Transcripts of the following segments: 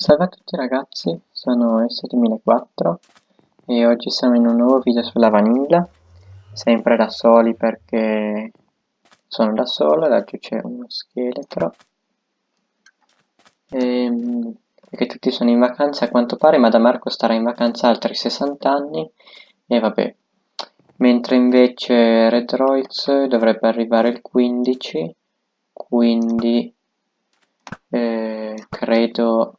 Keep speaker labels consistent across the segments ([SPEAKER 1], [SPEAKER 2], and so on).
[SPEAKER 1] Salve a tutti ragazzi, sono S2004 e oggi siamo in un nuovo video sulla vanilla, sempre da soli perché sono da solo, laggiù c'è uno scheletro. E, ehm, perché tutti sono in vacanza a quanto pare, ma da Marco starà in vacanza altri 60 anni. E vabbè, mentre invece Redroids dovrebbe arrivare il 15, quindi eh, credo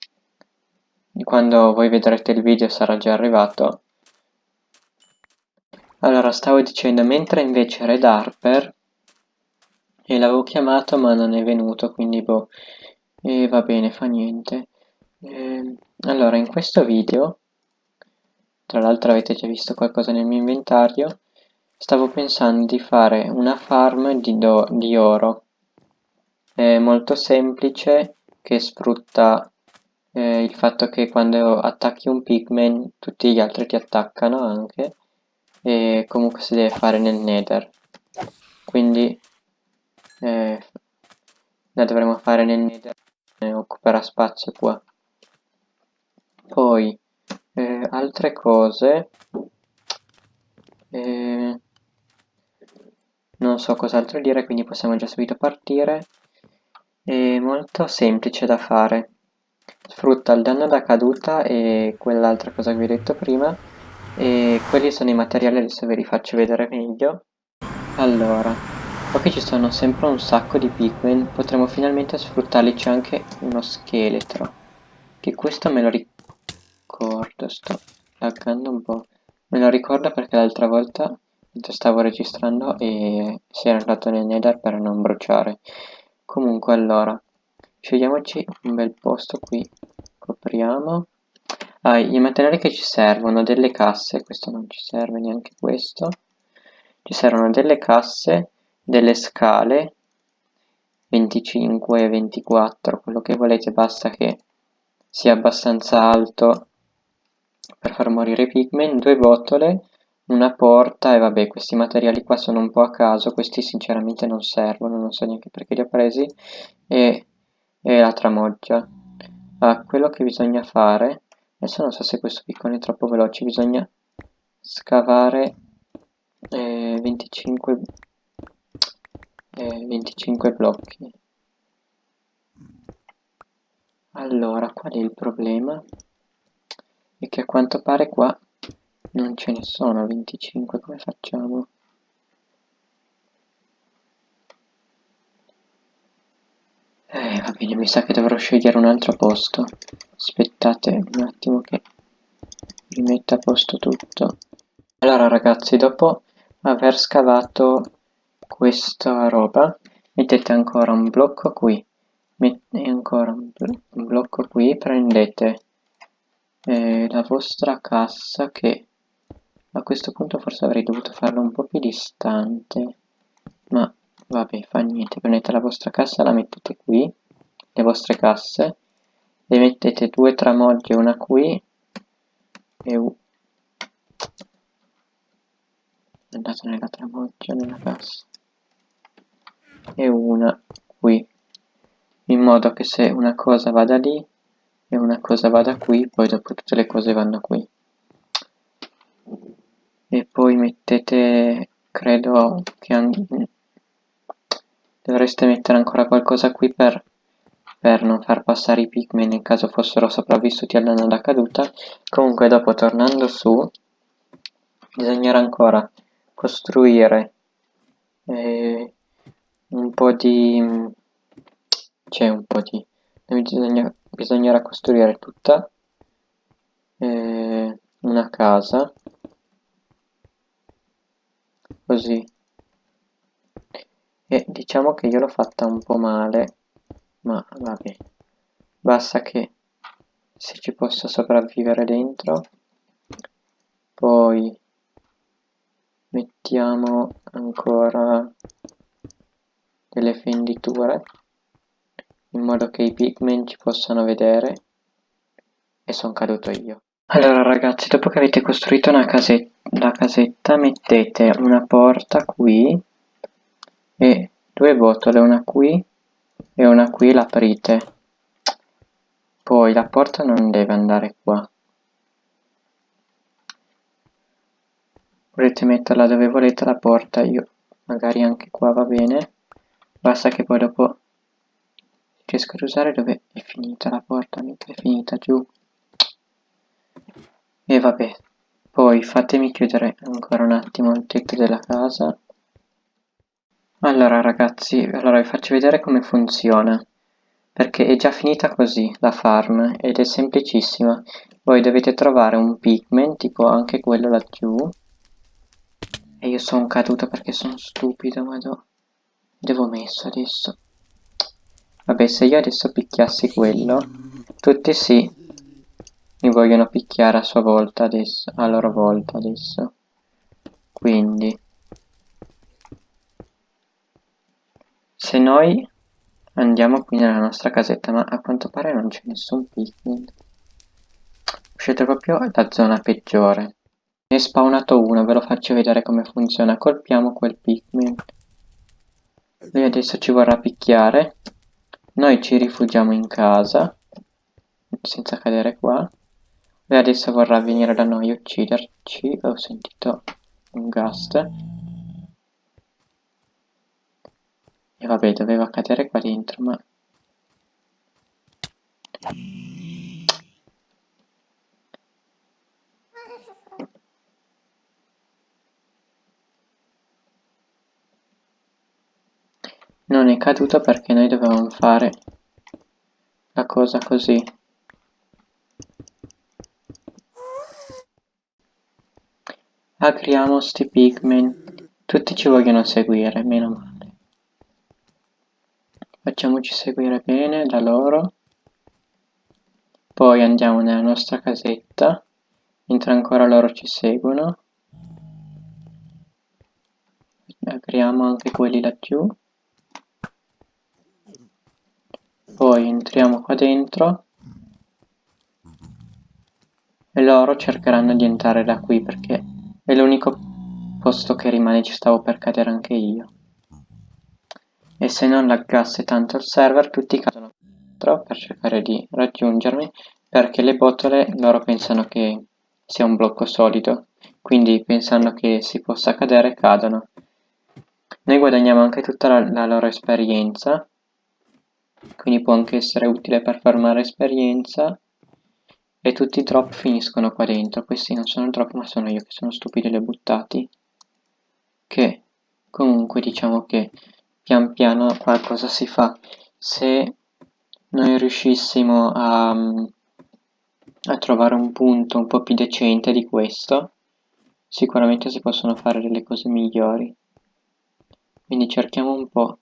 [SPEAKER 1] quando voi vedrete il video sarà già arrivato. Allora, stavo dicendo, mentre invece Red Harper, e l'avevo chiamato ma non è venuto, quindi boh, e va bene, fa niente. E, allora, in questo video, tra l'altro avete già visto qualcosa nel mio inventario, stavo pensando di fare una farm di, di oro. È molto semplice, che sfrutta eh, il fatto che quando attacchi un pigman tutti gli altri ti attaccano anche e comunque si deve fare nel nether. Quindi eh, la dovremo fare nel nether e occuperà spazio qua. Poi eh, altre cose eh, non so cos'altro dire quindi possiamo già subito partire. È molto semplice da fare sfrutta il danno da caduta e quell'altra cosa che vi ho detto prima. E quelli sono i materiali adesso ve li faccio vedere meglio. Allora qui ci sono sempre un sacco di pigmen potremo finalmente sfruttarli c'è anche uno scheletro. Che questo me lo ricordo sto laggando un po' me lo ricordo perché l'altra volta stavo registrando e si era andato nel nether per non bruciare. Comunque allora scegliamoci un bel posto qui. Copriamo. Ah, i materiali che ci servono delle casse. Questo non ci serve neanche questo. Ci servono delle casse delle scale 25 24 quello che volete basta che sia abbastanza alto per far morire i pigmen due botole una porta e vabbè questi materiali qua sono un po' a caso questi sinceramente non servono non so neanche perché li ho presi e e la tramoggia. Ah, quello che bisogna fare, adesso non so se questo piccone è troppo veloce, bisogna scavare eh, 25, eh, 25 blocchi. Allora, qual è il problema? È che a quanto pare qua non ce ne sono 25, come facciamo? Eh, va bene, mi sa che dovrò scegliere un altro posto. Aspettate un attimo che rimetto a posto tutto. Allora ragazzi, dopo aver scavato questa roba, mettete ancora un blocco qui. e ancora un, un, blocco qui, prendete eh, la vostra cassa che a questo punto forse avrei dovuto farlo un po' più distante, ma vabbè fa niente prendete la vostra cassa la mettete qui le vostre casse e mettete due tramogge una qui e andate nella tramoggia nella cassa e una qui in modo che se una cosa vada lì e una cosa vada qui poi dopo tutte le cose vanno qui. E poi mettete credo che Dovreste mettere ancora qualcosa qui per, per non far passare i pigmen nel caso fossero sopravvissuti al danno da caduta. Comunque dopo tornando su bisognerà ancora costruire eh, un po' di... c'è un po' di... Bisogna, bisognerà costruire tutta eh, una casa così e diciamo che io l'ho fatta un po' male ma vabbè basta che se ci posso sopravvivere dentro poi mettiamo ancora delle fenditure in modo che i pigmen ci possano vedere e sono caduto io. Allora ragazzi dopo che avete costruito una casetta, la casetta mettete una porta qui e due botole, una qui e una qui, l'aprite. Poi la porta non deve andare qua. Volete metterla dove volete la porta, io magari anche qua va bene. Basta che poi dopo riesco ad usare dove è finita la porta, mentre è finita giù. E vabbè, poi fatemi chiudere ancora un attimo il tetto della casa. Allora ragazzi, allora vi faccio vedere come funziona perché è già finita così la farm ed è semplicissima. Voi dovete trovare un pigment tipo anche quello laggiù. E io sono caduto perché sono stupido ma do... devo messo adesso. Vabbè se io adesso picchiassi quello tutti sì mi vogliono picchiare a sua volta adesso a loro volta adesso. Quindi se noi Andiamo qui nella nostra casetta, ma a quanto pare non c'è nessun pigment. Uscite proprio da zona peggiore. Ne è spawnato uno, ve lo faccio vedere come funziona. Colpiamo quel pigment. Lui adesso ci vorrà picchiare. Noi ci rifugiamo in casa, senza cadere qua. Lui adesso vorrà venire da noi a ucciderci. Ho sentito un gust. E vabbè, doveva cadere qua dentro, ma... Non è caduto perché noi dovevamo fare la cosa così. Agriamo sti pigmen. Tutti ci vogliono seguire, meno male. Facciamoci seguire bene da loro. Poi andiamo nella nostra casetta, mentre ancora loro ci seguono. Apriamo anche quelli laggiù. Poi entriamo qua dentro. E loro cercheranno di entrare da qui perché è l'unico posto che rimane, ci stavo per cadere anche io e se non laggasse tanto il server tutti cadono dentro per cercare di raggiungermi perché le botole loro pensano che sia un blocco solido quindi pensando che si possa cadere cadono. Noi guadagniamo anche tutta la, la loro esperienza quindi può anche essere utile per farmare esperienza e tutti i drop finiscono qua dentro. Questi non sono drop ma sono io che sono stupido e li ho buttati. Che comunque diciamo che pian piano qualcosa si fa. Se noi riuscissimo a, a trovare un punto un po' più decente di questo, sicuramente si possono fare delle cose migliori. Quindi cerchiamo un po'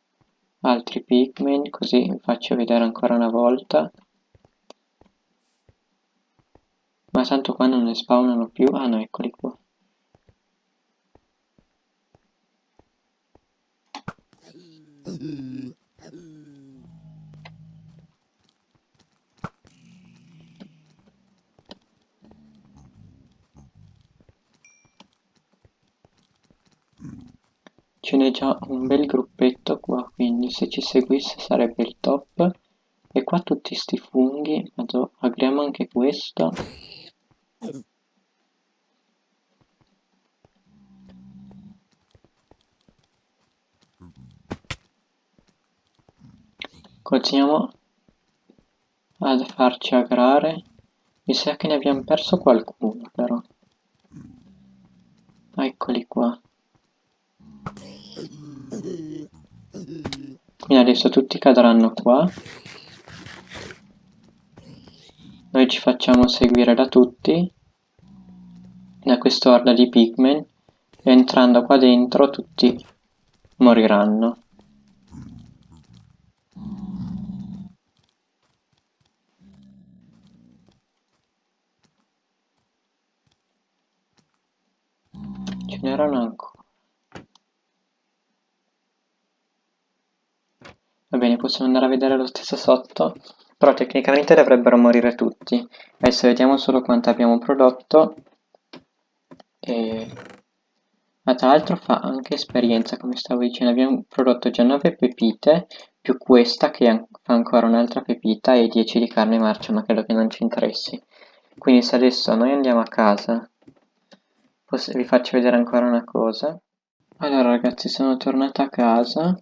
[SPEAKER 1] altri pigment, così vi faccio vedere ancora una volta. Ma tanto qua non ne spawnano più, ah no, eccoli qua. Ce n'è già un bel gruppetto qua, quindi se ci seguisse sarebbe il top. E qua tutti sti funghi, agriamo anche questo. Continuiamo ad farci agrare. Mi sa che ne abbiamo perso qualcuno però. Eccoli qua. Quindi adesso tutti cadranno qua. Noi ci facciamo seguire da tutti. Da quest'orda di pigmen. E entrando qua dentro tutti moriranno. Ce n'erano ancora. Va bene, possiamo andare a vedere lo stesso sotto, però tecnicamente dovrebbero morire tutti. Adesso vediamo solo quanto abbiamo prodotto. E... Ma tra l'altro fa anche esperienza, come stavo dicendo, abbiamo prodotto già 9 pepite, più questa che fa ancora un'altra pepita e 10 di carne marcia, ma credo che non ci interessi. Quindi se adesso noi andiamo a casa, vi faccio vedere ancora una cosa. Allora ragazzi, sono tornato a casa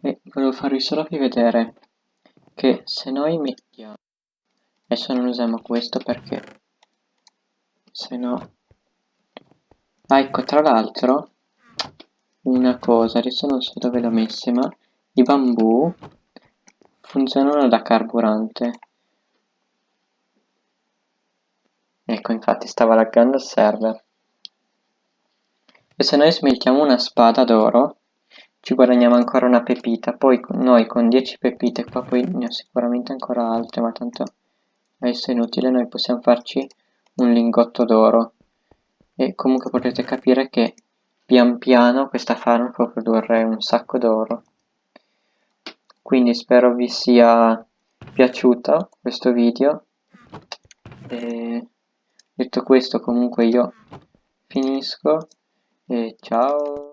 [SPEAKER 1] e volevo farvi solo vedere che se noi mettiamo... Adesso non usiamo questo perché se no... Ah, ecco, tra l'altro, una cosa, adesso non so dove l'ho messa, ma i bambù funzionano da carburante. Ecco, infatti stava laggando il server. E se noi smeltiamo una spada d'oro, ci guadagniamo ancora una pepita. Poi noi con 10 pepite, qua poi ne ho sicuramente ancora altre, ma tanto adesso è inutile, noi possiamo farci un lingotto d'oro. E comunque potete capire che pian piano questa farm può produrre un sacco d'oro. Quindi spero vi sia piaciuto questo video. E detto questo comunque io finisco e ciao